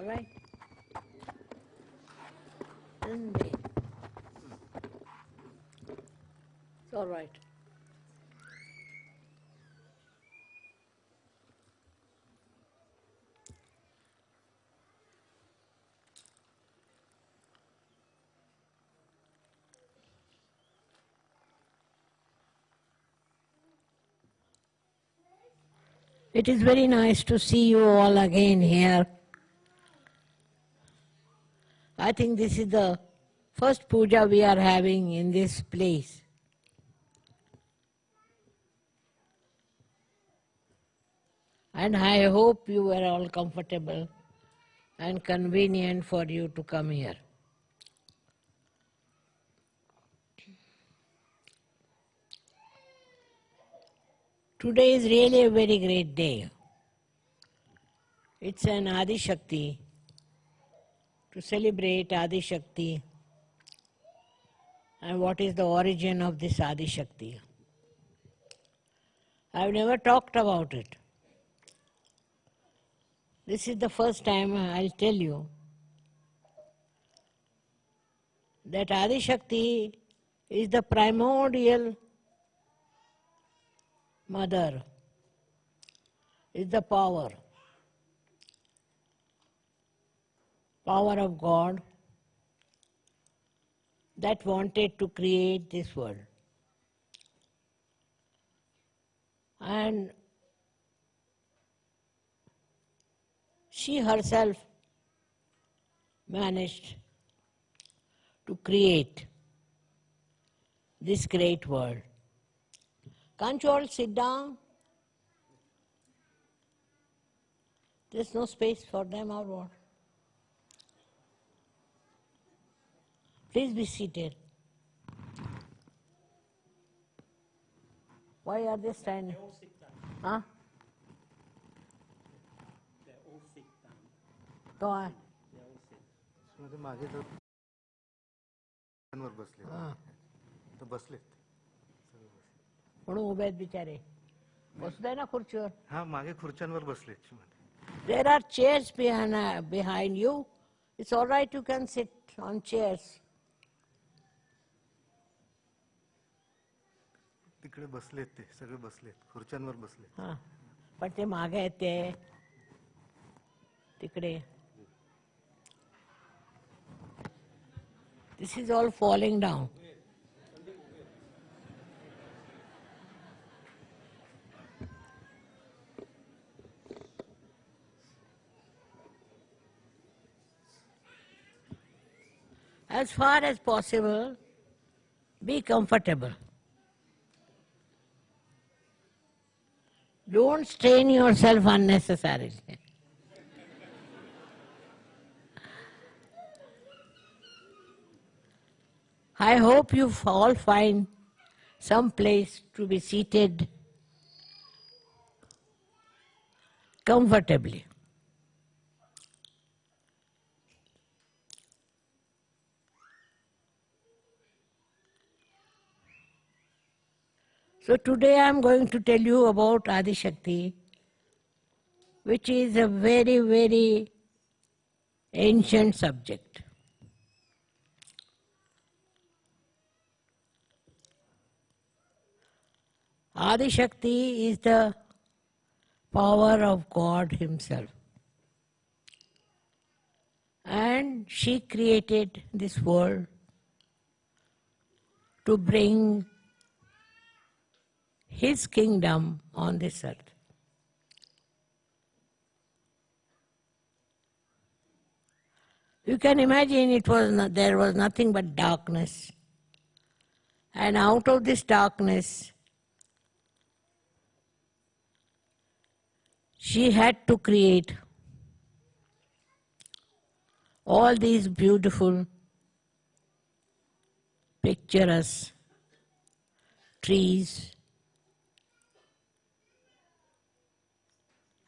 All right? It? It's all right. It is very nice to see you all again here. I think this is the first puja we are having in this place. And I hope you were all comfortable and convenient for you to come here. Today is really a very great day. It's an Adi Shakti to celebrate Adi Shakti and what is the origin of this Adi Shakti. I've never talked about it. This is the first time I'll tell you that Adi Shakti is the primordial mother, is the power. Power of God that wanted to create this world. And she herself managed to create this great world. Can't you all sit down? There's no space for them or what? Please be seated. Why are they standing? all sit down. Huh? They all sit down. Go on. They all sit. मध्ये मागे जर वर बसले हा. तर बसलेत म्हणून उभे आहेत बिचारे बसू दे ना खुर्चीवर हा मागे खुर्च्यांवर बसलेत मध्ये There are chairs behind, uh, behind you. It's all right, you can sit तिकडे बसलेत ते सगळे बसलेत this is all falling As far as possible, be comfortable. Strain yourself unnecessarily. I hope you all find some place to be seated comfortably. So today I am going to tell you about Adi Shakti, which is a very, very ancient subject. Adi Shakti is the power of God Himself. And she created this world to bring his kingdom on this earth. You can imagine it was not, there was nothing but darkness. And out of this darkness, she had to create all these beautiful, picturesque trees,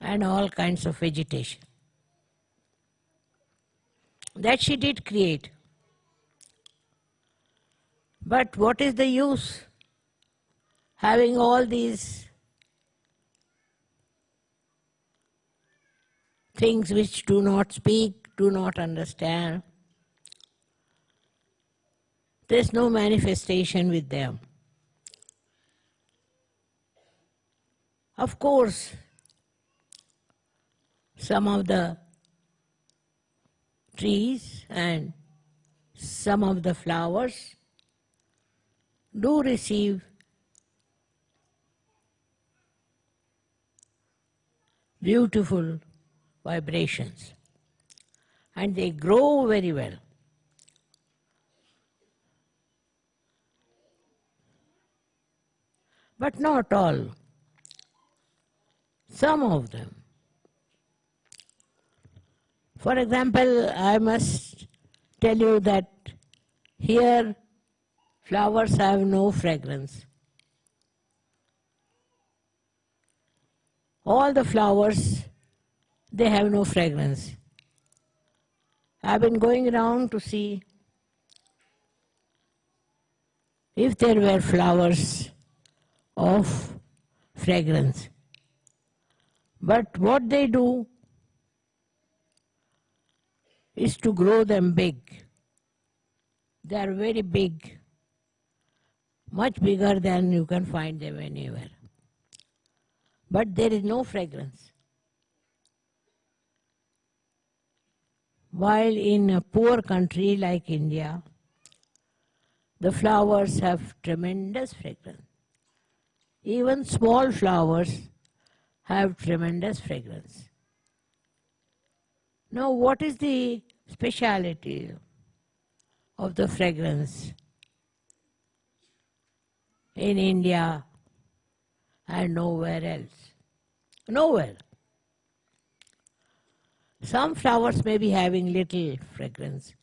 and all kinds of vegetation. That she did create. But what is the use having all these things which do not speak, do not understand. There's no manifestation with them. Of course, some of the trees and some of the flowers do receive beautiful vibrations and they grow very well. But not all, some of them. For example, I must tell you that here flowers have no fragrance. All the flowers, they have no fragrance. I've been going around to see if there were flowers of fragrance. But what they do is to grow them big. They are very big, much bigger than you can find them anywhere. But there is no fragrance. While in a poor country like India, the flowers have tremendous fragrance. Even small flowers have tremendous fragrance. Now, what is the speciality of the fragrance in India and nowhere else? Nowhere. Some flowers may be having little fragrance,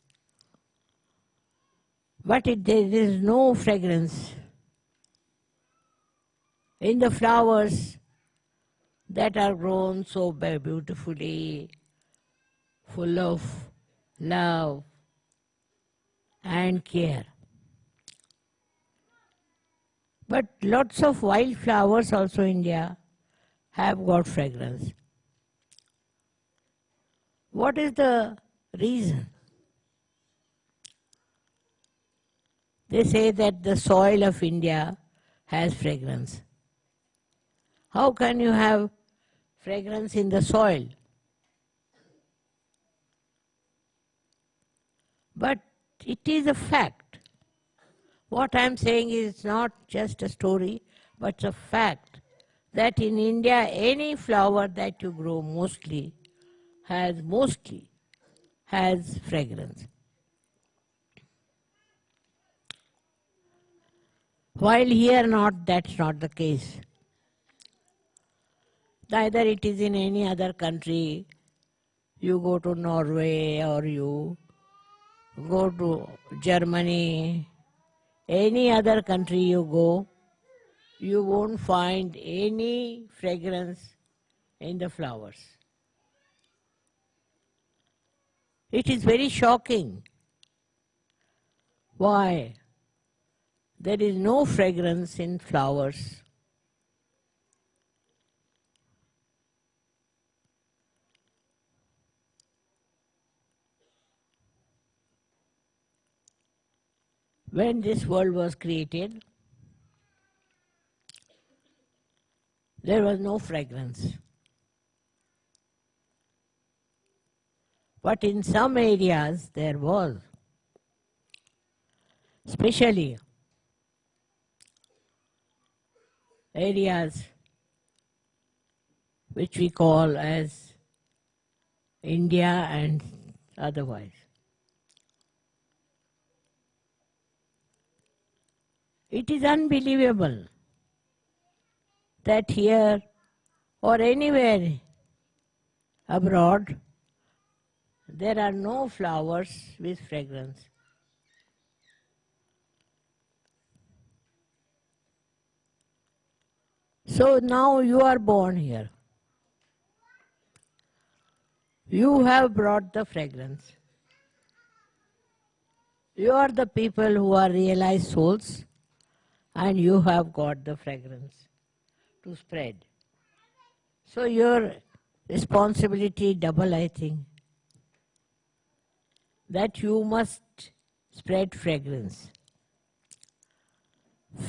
but it, there is no fragrance in the flowers that are grown so beautifully, full of love and care. But lots of wild flowers also in India have got fragrance. What is the reason? They say that the soil of India has fragrance. How can you have fragrance in the soil? But it is a fact. What I am saying is not just a story, but a fact that in India, any flower that you grow mostly has mostly has fragrance. While here not, that's not the case. Neither it is in any other country. You go to Norway or you go to Germany, any other country you go, you won't find any fragrance in the flowers. It is very shocking. Why? There is no fragrance in flowers. When this world was created, there was no fragrance. But in some areas there was, especially areas which we call as India and otherwise. It is unbelievable that here or anywhere abroad there are no flowers with fragrance. So now you are born here. You have brought the fragrance. You are the people who are realized souls and you have got the fragrance to spread. So your responsibility double, I think. That you must spread fragrance.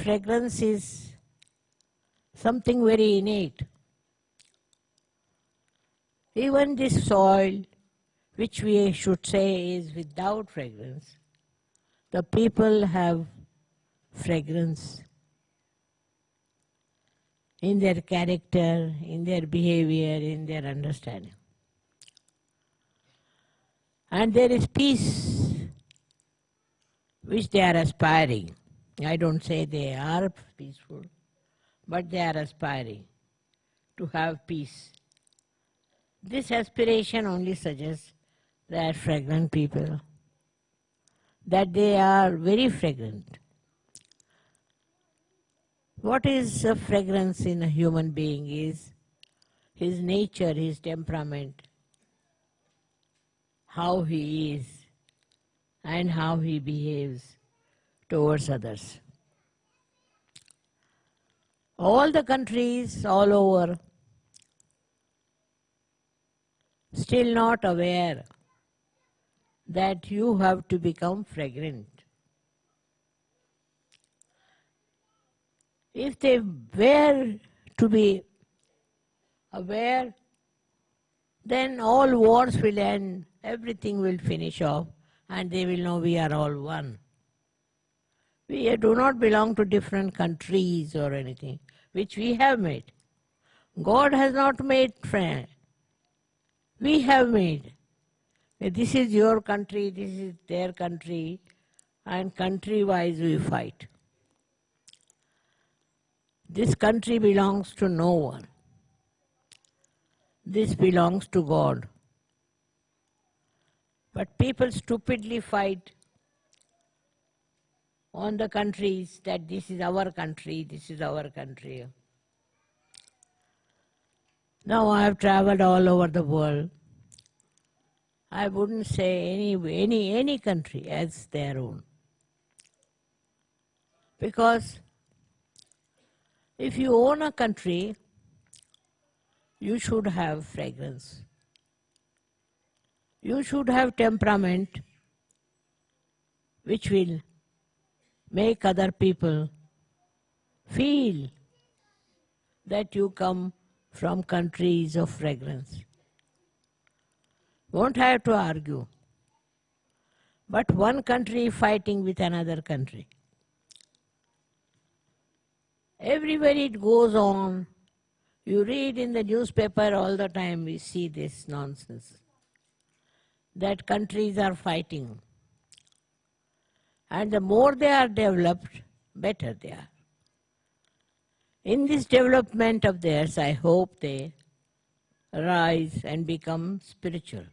Fragrance is something very innate. Even this soil, which we should say is without fragrance, the people have fragrance in their character, in their behavior, in their understanding. And there is peace which they are aspiring. I don't say they are peaceful, but they are aspiring to have peace. This aspiration only suggests that fragrant people, that they are very fragrant. What is a fragrance in a human being is his nature, his temperament, how he is, and how he behaves towards others. All the countries all over still not aware that you have to become fragrant. If they were to be aware, then all wars will end, everything will finish off, and they will know we are all one. We do not belong to different countries or anything, which we have made. God has not made friend. We have made. This is your country, this is their country, and country wise we fight. This country belongs to no one. This belongs to God. But people stupidly fight on the countries that this is our country, this is our country. Now I have traveled all over the world. I wouldn't say any, any, any country as their own. Because if you own a country, you should have fragrance. You should have temperament which will make other people feel that you come from countries of fragrance. Won't have to argue. But one country fighting with another country. Everywhere it goes on, you read in the newspaper all the time, we see this nonsense. That countries are fighting. And the more they are developed, better they are. In this development of theirs, I hope they rise and become spiritual.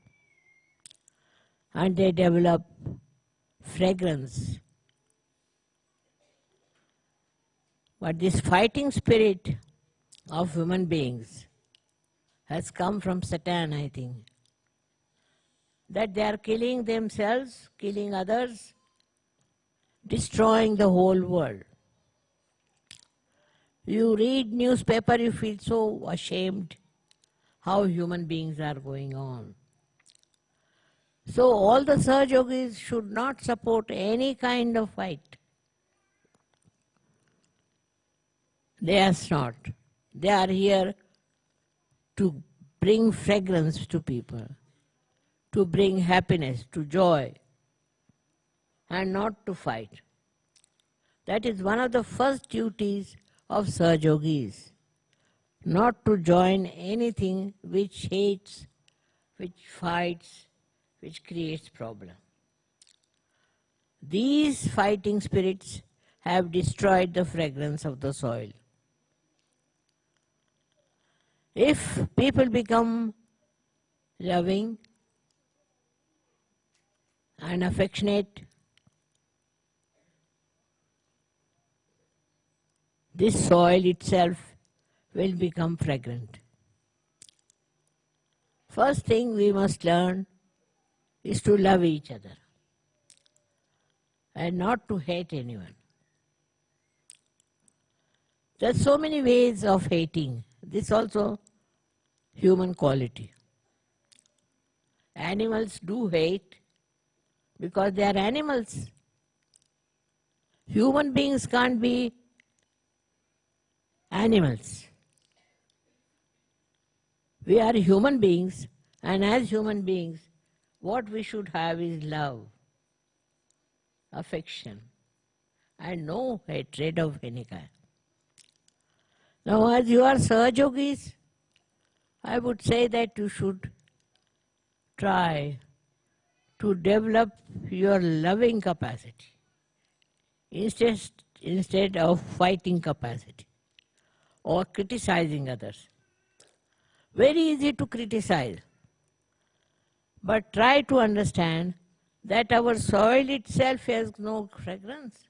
And they develop fragrance But this fighting spirit of human beings has come from Satan, I think. That they are killing themselves, killing others, destroying the whole world. You read newspaper, you feel so ashamed how human beings are going on. So all the Sahaj Yogis should not support any kind of fight. They are not. They are here to bring fragrance to people, to bring happiness, to joy, and not to fight. That is one of the first duties of Sahaj Yogis, not to join anything which hates, which fights, which creates problem. These fighting spirits have destroyed the fragrance of the soil. If people become loving and affectionate, this soil itself will become fragrant. First thing we must learn is to love each other and not to hate anyone. There are so many ways of hating. This also human quality. Animals do hate because they are animals. Human beings can't be animals. We are human beings, and as human beings, what we should have is love, affection, and no hatred of any kind. Now, as you are Sahajogis, I would say that you should try to develop your loving capacity instead, instead of fighting capacity or criticizing others. Very easy to criticize, but try to understand that our soil itself has no fragrance.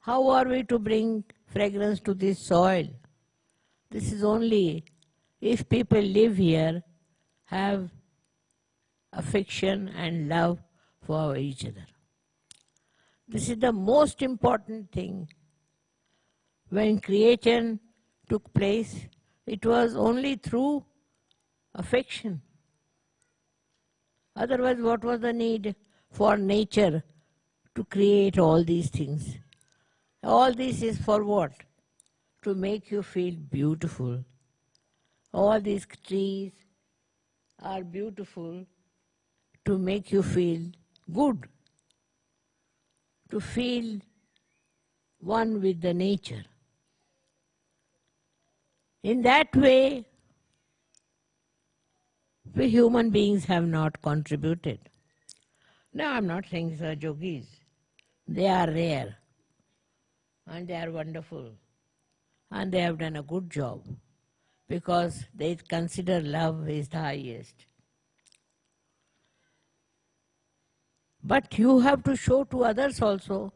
How are we to bring fragrance to this soil? This is only if people live here, have affection and love for each other. This is the most important thing. When creation took place, it was only through affection. Otherwise, what was the need for nature to create all these things? All this is for what? To make you feel beautiful. All these trees are beautiful to make you feel good, to feel one with the nature. In that way, we human beings have not contributed. Now, I'm not saying Sir Yogis. They are rare and they are wonderful and they have done a good job because they consider love is the highest. But you have to show to others also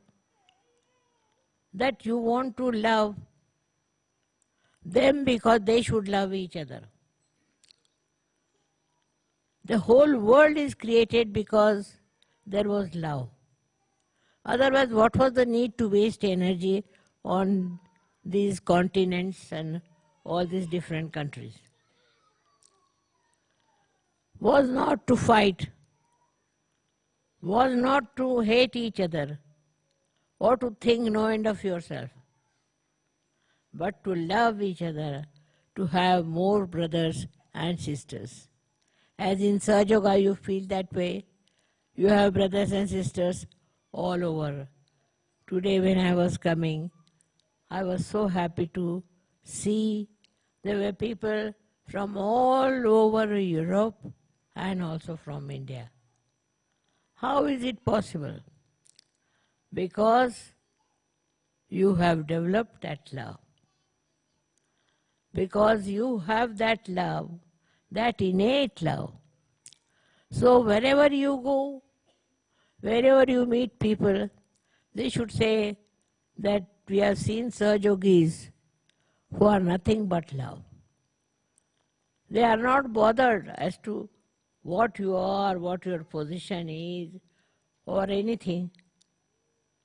that you want to love them because they should love each other. The whole world is created because there was love. Otherwise, what was the need to waste energy on these continents and all these different countries? Was not to fight, was not to hate each other or to think no end of yourself, but to love each other, to have more brothers and sisters. As in Sahaja you feel that way. You have brothers and sisters all over. Today when I was coming, I was so happy to see there were people from all over Europe and also from India. How is it possible? Because you have developed that love. Because you have that love, that innate love. So wherever you go, wherever you meet people, they should say that we have seen Sahajogis who are nothing but love. They are not bothered as to what you are, what your position is, or anything.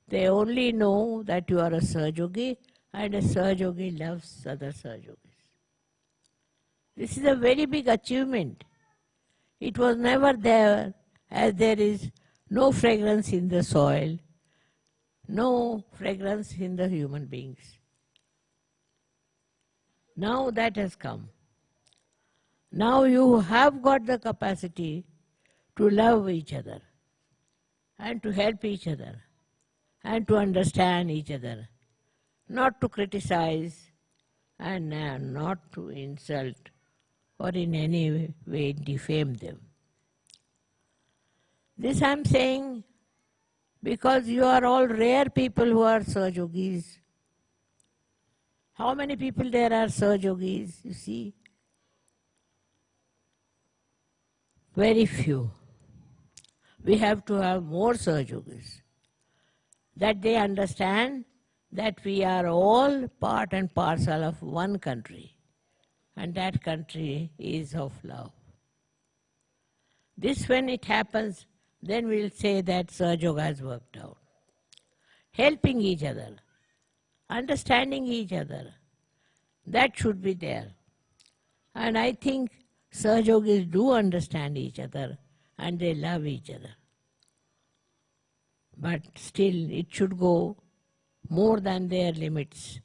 They only know that you are a Sahajogi and a Sahajogi loves other Sahajogis. This is a very big achievement. It was never there as there is no fragrance in the soil, no fragrance in the human beings. Now that has come. Now you have got the capacity to love each other and to help each other and to understand each other, not to criticize and uh, not to insult or in any way defame them. This I'm saying because you are all rare people who are Sahajogis. How many people there are Sahajogis, you see? Very few. We have to have more Sahajogis. That they understand that we are all part and parcel of one country and that country is of love. This when it happens, then we'll say that Sahaja has worked out. Helping each other, understanding each other, that should be there. And I think Sahajogis do understand each other and they love each other. But still, it should go more than their limits.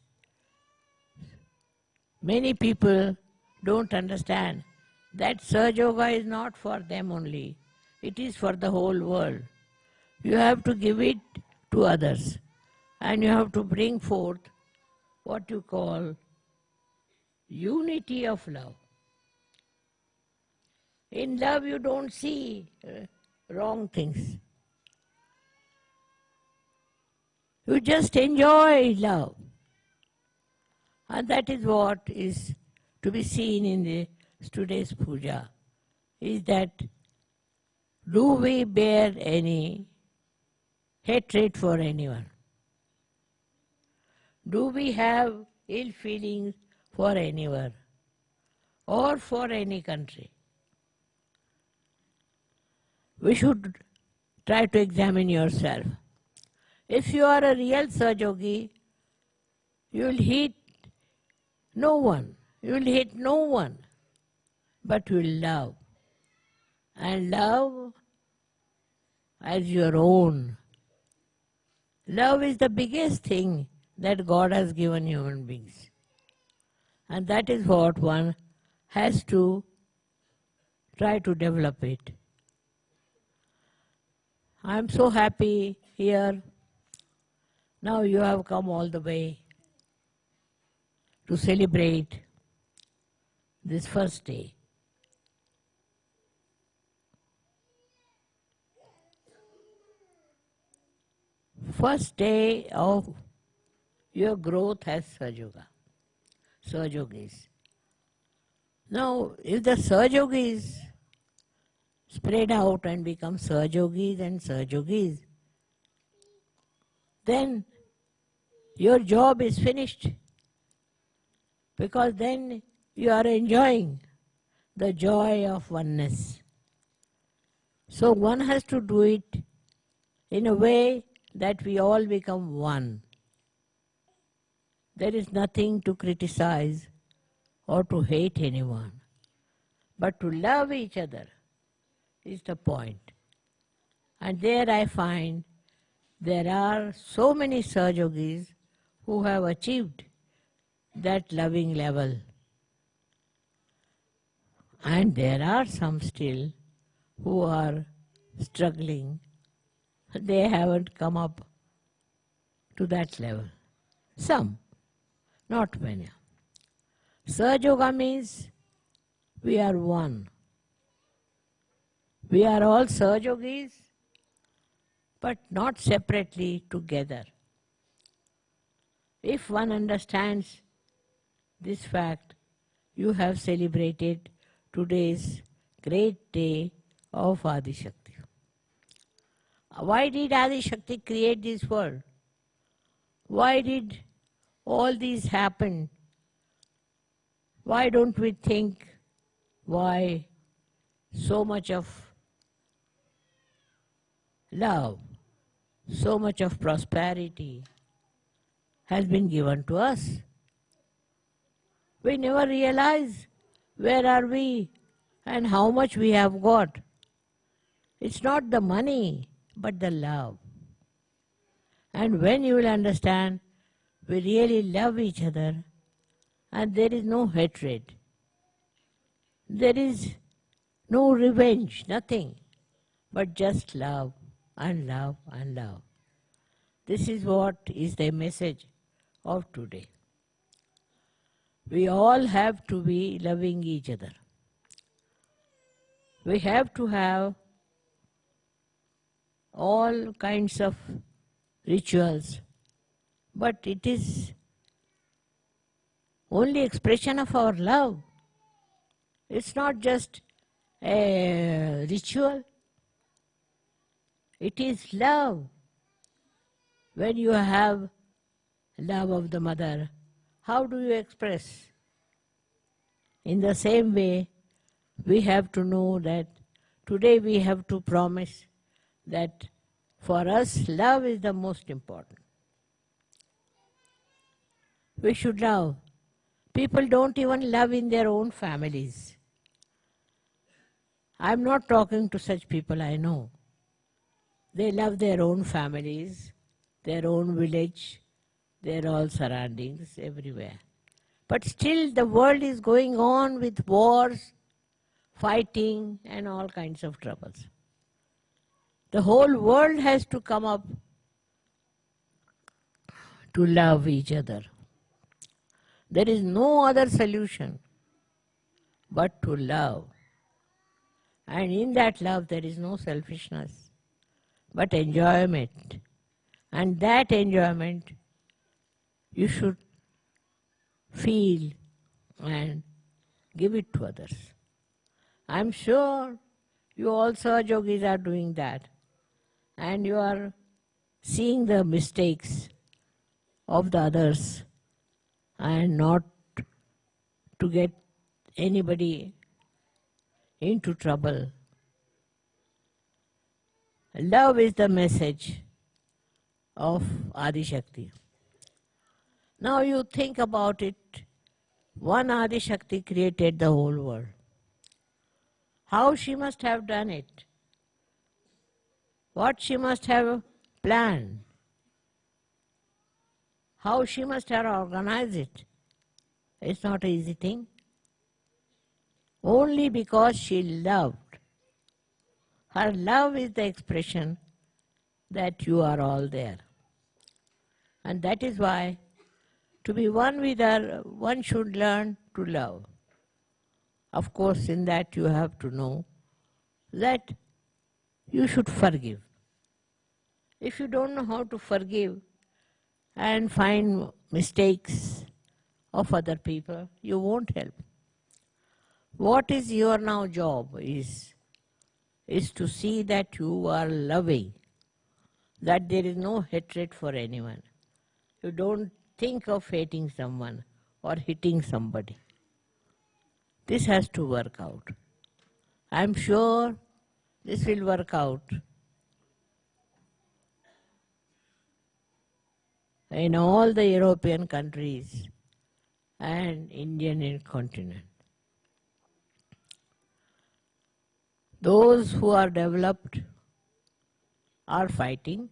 Many people don't understand that Sahajoga is not for them only, it is for the whole world. You have to give it to others and you have to bring forth what you call unity of love. In love, you don't see uh, wrong things. You just enjoy love. And that is what is to be seen in the today's puja. Is that do we bear any hatred for anyone? Do we have ill feelings for anyone or for any country? We should try to examine yourself. If you are a real Sahajogi, you will hate no one. You will hate no one, but you will love. And love as your own. Love is the biggest thing that God has given human beings. And that is what one has to try to develop it. I am so happy here. Now you have come all the way to celebrate this first day. First day of your growth as Sahajoga, Sahajogis. Now, if the Sahajogis spread out and become Sahajogis and Sahajogis, then your job is finished. Because then you are enjoying the joy of oneness. So one has to do it in a way that we all become one. There is nothing to criticize or to hate anyone, but to love each other is the point. And there I find there are so many Sahajogis who have achieved that loving level. And there are some still who are struggling. They haven't come up to that level. Some not many. Sahajoga means we are one. We are all Sahajogis, but not separately together. If one understands this fact, you have celebrated today's great day of Adi Shakti. Why did Adi Shakti create this world? Why did all these happen, why don't we think why so much of love, so much of prosperity has been given to us? We never realize where are we and how much we have got. It's not the money, but the love. And when you will understand we really love each other and there is no hatred. There is no revenge, nothing, but just love and love and love. This is what is the message of today. We all have to be loving each other. We have to have all kinds of rituals but it is only expression of our love. It's not just a ritual. It is love. When you have love of the mother, how do you express? In the same way, we have to know that today we have to promise that for us love is the most important we should love. People don't even love in their own families. I'm not talking to such people I know. They love their own families, their own village, their all surroundings everywhere. But still, the world is going on with wars, fighting, and all kinds of troubles. The whole world has to come up to love each other. There is no other solution but to love. And in that love, there is no selfishness, but enjoyment. And that enjoyment you should feel and give it to others. I'm sure you also, yogis, are doing that. And you are seeing the mistakes of the others and not to get anybody into trouble. Love is the message of Adi Shakti. Now you think about it. One Adi Shakti created the whole world. How she must have done it? What she must have planned? How she must have organized it? It's not an easy thing. Only because she loved. Her love is the expression that you are all there. And that is why to be one with her, one should learn to love. Of course, in that you have to know that you should forgive. If you don't know how to forgive and find mistakes of other people, you won't help. What is your now job is, is to see that you are loving, that there is no hatred for anyone. You don't think of hating someone or hitting somebody. This has to work out. I'm sure this will work out in all the European countries and Indian continent. Those who are developed are fighting.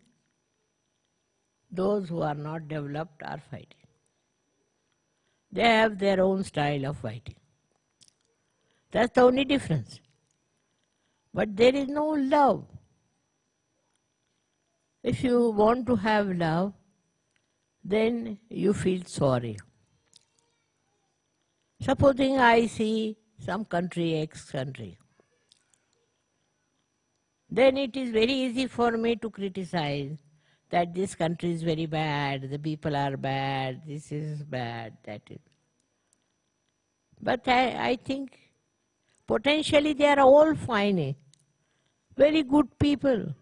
Those who are not developed are fighting. They have their own style of fighting. That's the only difference. But there is no love. If you want to have love, then you feel sorry. Supposing I see some country, X country, then it is very easy for me to criticize that this country is very bad, the people are bad, this is bad, that is. But I, I think potentially they are all fine, eh? very good people.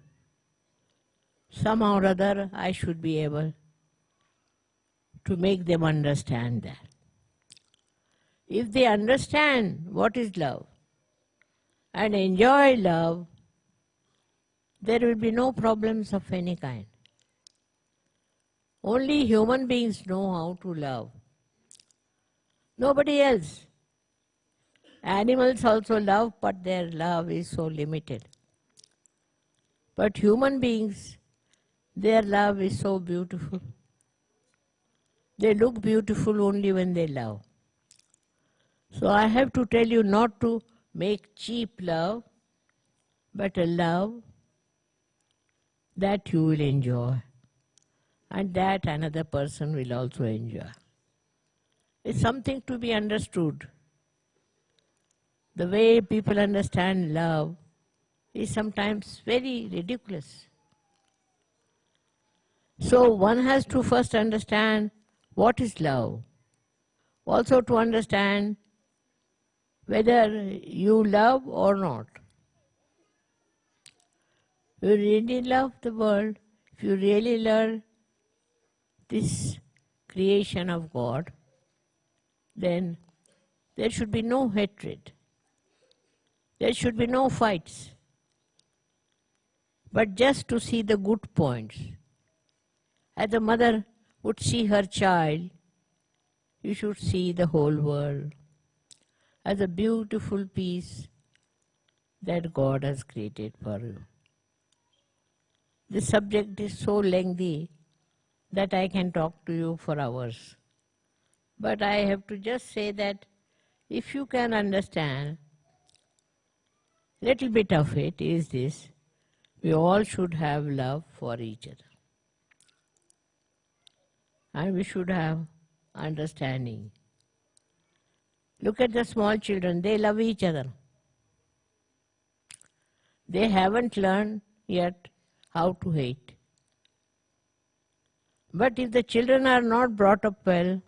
Somehow or other I should be able to make them understand that. If they understand what is love and enjoy love, there will be no problems of any kind. Only human beings know how to love. Nobody else. Animals also love, but their love is so limited. But human beings, their love is so beautiful. They look beautiful only when they love. So I have to tell you not to make cheap love, but a love that you will enjoy and that another person will also enjoy. It's something to be understood. The way people understand love is sometimes very ridiculous. So one has to first understand what is love. Also to understand whether you love or not. You really love the world, if you really love this creation of God, then there should be no hatred. There should be no fights. But just to see the good points. As a mother would see her child, you should see the whole world as a beautiful piece that God has created for you. The subject is so lengthy that I can talk to you for hours. But I have to just say that if you can understand little bit of it is this we all should have love for each other and we should have understanding. Look at the small children they love each other. They haven't learned yet how to hate. But if the children are not brought up well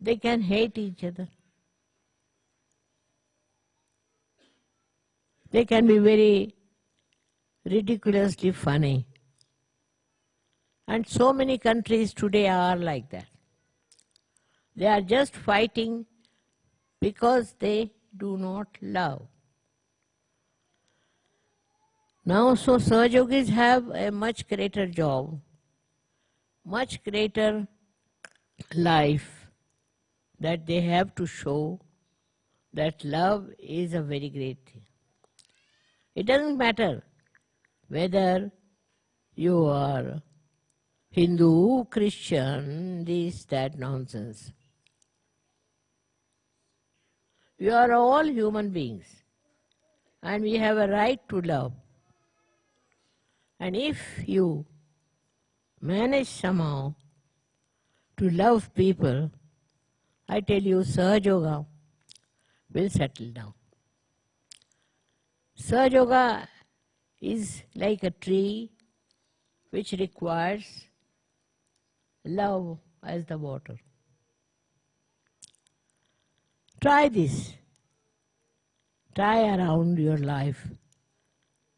they can hate each other. They can be very ridiculously funny. And so many countries today are like that. They are just fighting because they do not love. Now, so Sahaja Yogis have a much greater job, much greater life that they have to show that love is a very great thing. It doesn't matter whether you are Hindu, Christian, this, that nonsense. We are all human beings and we have a right to love. And if you manage somehow to love people, I tell you, Sahaja Yoga will settle down. Sahaja Yoga is like a tree which requires love as the water. Try this. Try around your life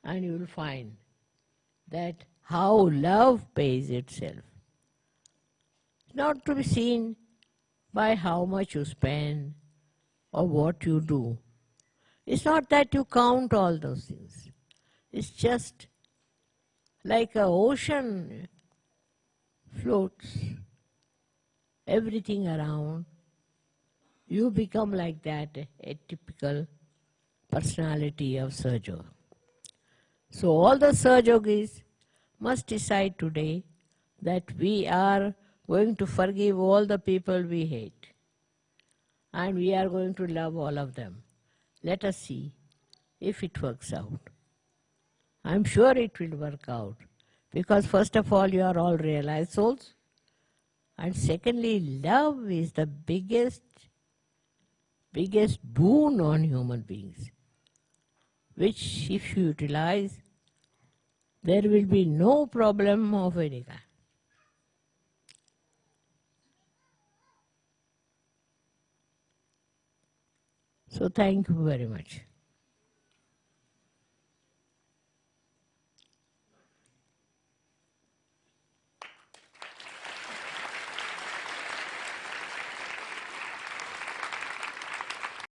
and you will find that how love pays itself. It's not to be seen by how much you spend or what you do it's not that you count all those things. It's just like an ocean floats everything around. You become like that, a typical personality of Yoga. So all the Sahaja Yogis must decide today that we are going to forgive all the people we hate and we are going to love all of them. Let us see if it works out. I'm sure it will work out because first of all you are all realized souls and secondly love is the biggest biggest boon on human beings which if you utilize there will be no problem of any kind. So thank you very much.